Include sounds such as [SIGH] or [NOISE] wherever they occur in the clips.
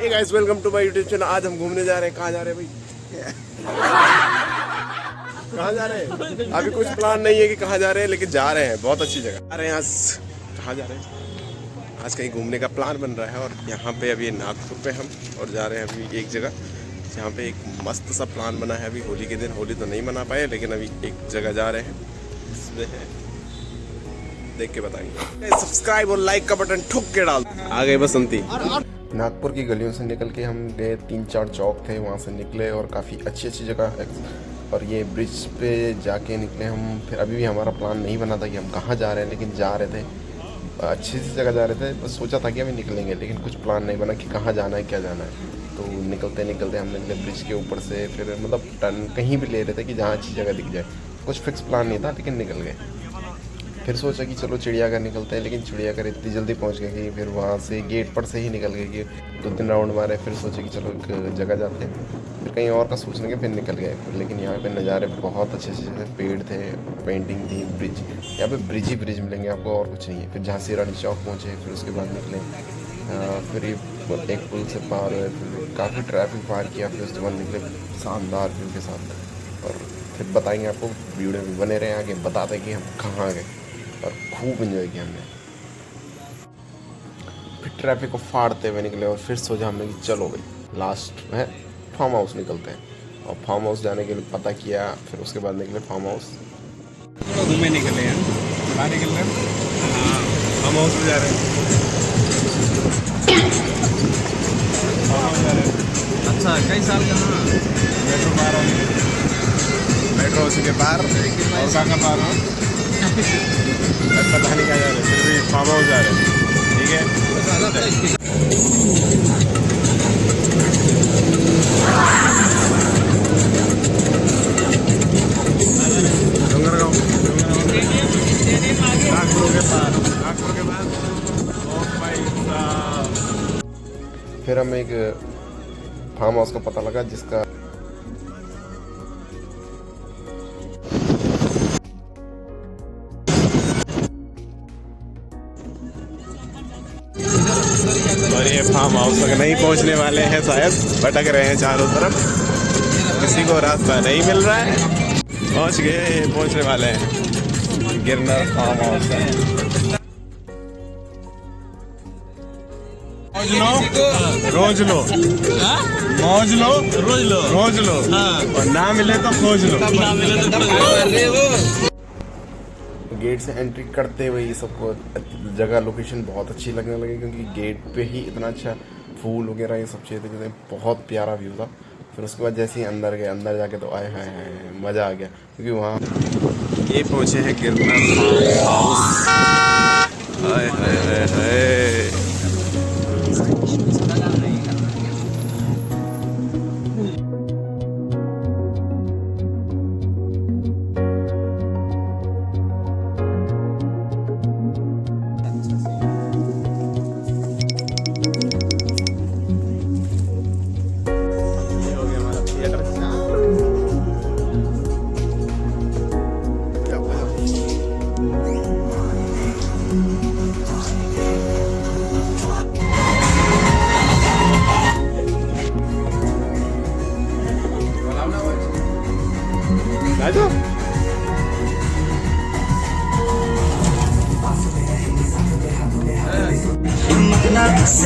Hey guys welcome to my YouTube channel आज हम घूमने जा रहे हैं। कहाँ जा रहे हैं भाई? कहाँ जा रहे हैं? अभी कुछ प्लान नहीं है कि कहाँ जा रहे हैं, लेकिन जा रहे हैं। बहुत अच्छी जगह। अरे यहाँ कहाँ जा रहे हैं? आज कहीं घूमने का प्लान बन रहा है और यहाँ पे अभी नागपुर पे हम और जा रहे हैं अभी एक जगह। जहाँ पे एक मस्त सा प्लान बना है अभी। होली के दिन होली तो नहीं मना पाए, लेकिन अभी एक जगह जा रहे हैं। देख के बताएँगे। सब्सक्राइब और लाइक का बटन ठुक के डाल। आ गए बसंती। नागपुर की गलियों से निकल के हम गए, तीन चार चौक थे, वहाँ से निकले और काफ़ी अच्छी अच्छी जगह और ये ब्रिज पे जाके निकले हम। फिर अभी भी हमारा प्लान नहीं बना था कि हम कहाँ जा रहे हैं, लेकिन जा रहे थे। अच्छी सी जगह जा रहे थे, बस सोचा था कि अभी निकलेंगे, लेकिन कुछ प्लान नहीं बना कि कहाँ जाना है, क्या जाना है। तो निकलते निकलते हम निकले ब्रिज के ऊपर से। फिर मतलब टर्न कहीं भी ले रहे थे कि जहाँ अच्छी जगह दिख जाए। कुछ फिक्स प्लान नहीं था, लेकिन निकल गए। फिर सोचा कि चलो चिड़ियाघर निकलते हैं, लेकिन चिड़ियाघर इतनी जल्दी पहुँच गए कि फिर वहाँ से गेट पर से ही निकल गए कि दो तीन राउंड मारे, फिर सोचे कि चलो एक जगह जाते हैं। फिर कहीं और का सोचने के फिर निकल गए। फिर लेकिन यहाँ पे नज़ारे बहुत अच्छे अच्छे थे, पेड़ थे पेंटिंग थी ब्रिज यहाँ पे ब्रिज ही ब्रिज मिलेंगे, आपको और कुछ नहीं है। फिर झांसी रानी चौक पहुँचे, फिर उसके बाद निकले। फिर एक पुल से पार हुए, फिर काफ़ी ट्रैफ़िक पार किया, फिर उसके बाद निकले शानदार व्यू के साथ। और फिर बताएँगे आपको, वीडियो में बने रहे आगे, बताते कि हम कहाँ गए। और खूब इन्जॉय किया हमने। फिर ट्रैफ़िक को फाड़ते हुए निकले और फिर सोचा हमने कि चलो भाई लास्ट में फार्म हाउस निकलते हैं। और फार्म हाउस जाने के लिए पता किया, फिर उसके बाद निकले फार्म हाउस घूमे निकले हैं। कहाँ निकल रहे हैं? फार्म हाउस में जा रहे हैं। हैं। अच्छा कई साल कहाँ मेट्रो पार हो मेट्रो उसी के पार। और कहाँ का पार हो? पता नहीं क्या जा रहे फिर भी फार्म हाउस जा रहे ठीक है फिर हमें एक फार्म हाउस का पता लगा जिसका और ये फार्म हाउस तक नहीं पहुँचने वाले हैं शायद भटक रहे हैं चारों तरफ़। किसी को रास्ता नहीं मिल रहा है। पहुँच गए पहुँचने वाले हैं। गिरनर फार्म हाउस रोज लो। रोज लो। मौज लो। रोज लो। रोज लो। और ना मिले तो खोज लो। ना मिले तो गेट से एंट्री करते हुए ये सबको जगह लोकेशन बहुत अच्छी लगने लगी क्योंकि गेट पे ही इतना अच्छा फूल वगैरह ये सब चीज़ें थे बहुत प्यारा व्यू था। फिर उसके बाद जैसे ही अंदर गए, अंदर जाके तो आए, हाय हाय मज़ा आ गया क्योंकि वहाँ ये पहुँचे हैं गिरना हाय हाय हाय। चार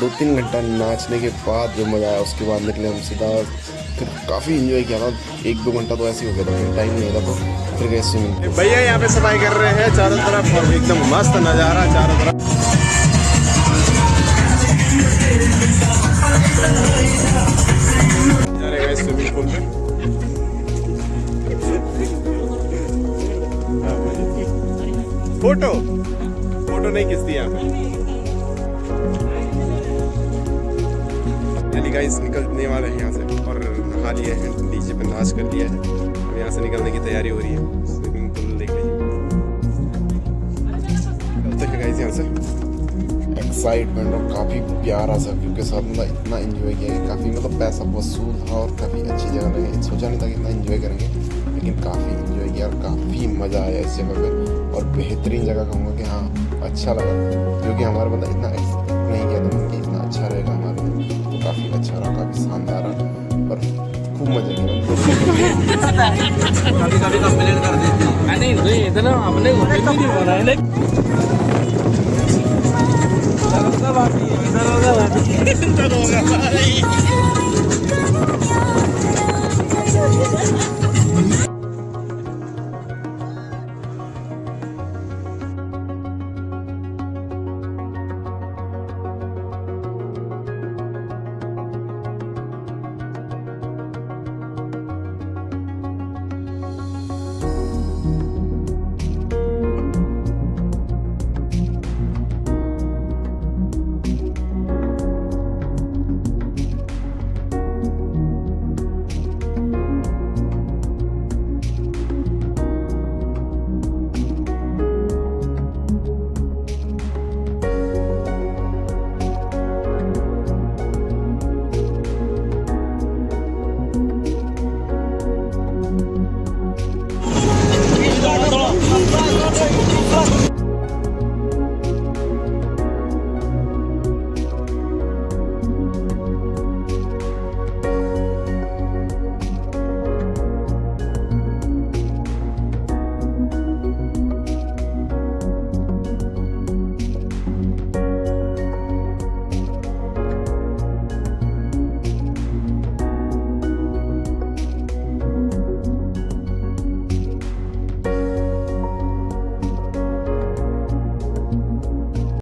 दो तीन घंटा नाचने के बाद जो मज़ा आया, उसके बाद निकले हम सीधा, फिर काफ़ी इंजॉय किया था एक दो घंटा तो ऐसे ही हो गया था टाइम नहीं था। तो फिर गए भैया, यहाँ पे सफ़ाई कर रहे हैं, चारों तरफ़ एकदम मस्त नज़ारा, चारों तरफ़। यहाँ पे गाइस निकलने वाले हैं यहाँ से। और नहा लिए हैं डीजे पे नाच कर लिया है। अब यहाँ से निकलने की तैयारी हो रही है। स्विमिंग पूल देख लीजिए हैं। गाइस यहाँ से? एक्साइटमेंट और काफ़ी प्यारा सा व्यू के साथ मतलब इतना एंजॉय किया कि काफ़ी मतलब पैसा वसूल था और काफ़ी अच्छी जगह लगी सोचा नहीं था कि इतना इन्जॉय करेंगे, लेकिन काफ़ी एंजॉय किया और काफ़ी मज़ा आया इस जगह पर और बेहतरीन जगह कहूँगा कि हाँ अच्छा लगा। क्योंकि हमारा मतलब इतना एक्सपेक्ट नहीं किया था कि इतना अच्छा रहेगा हमारे लिए। तो काफ़ी अच्छा रहा काफ़ी शानदार रहा। और खूब मज़ा किया। कभी कभी कंप्लेन कर देती है। नहीं भाई इतना हमने नहीं हो रहा है। [LAUGHS]